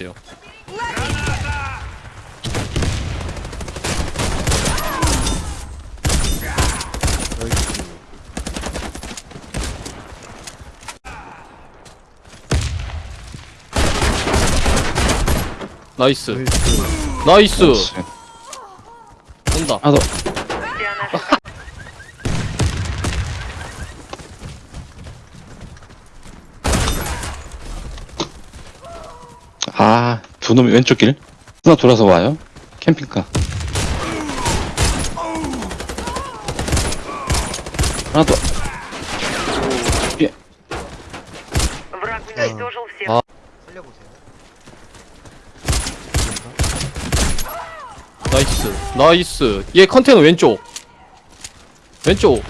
있대요. 나이스. 나이스. 온다. 하나 더. 아, 두 놈이 왼쪽 길. 하나 돌아서 와요. 캠핑카. 하나 더. 예. 아. 나이스 나이스 얘 컨테이너 왼쪽 왼쪽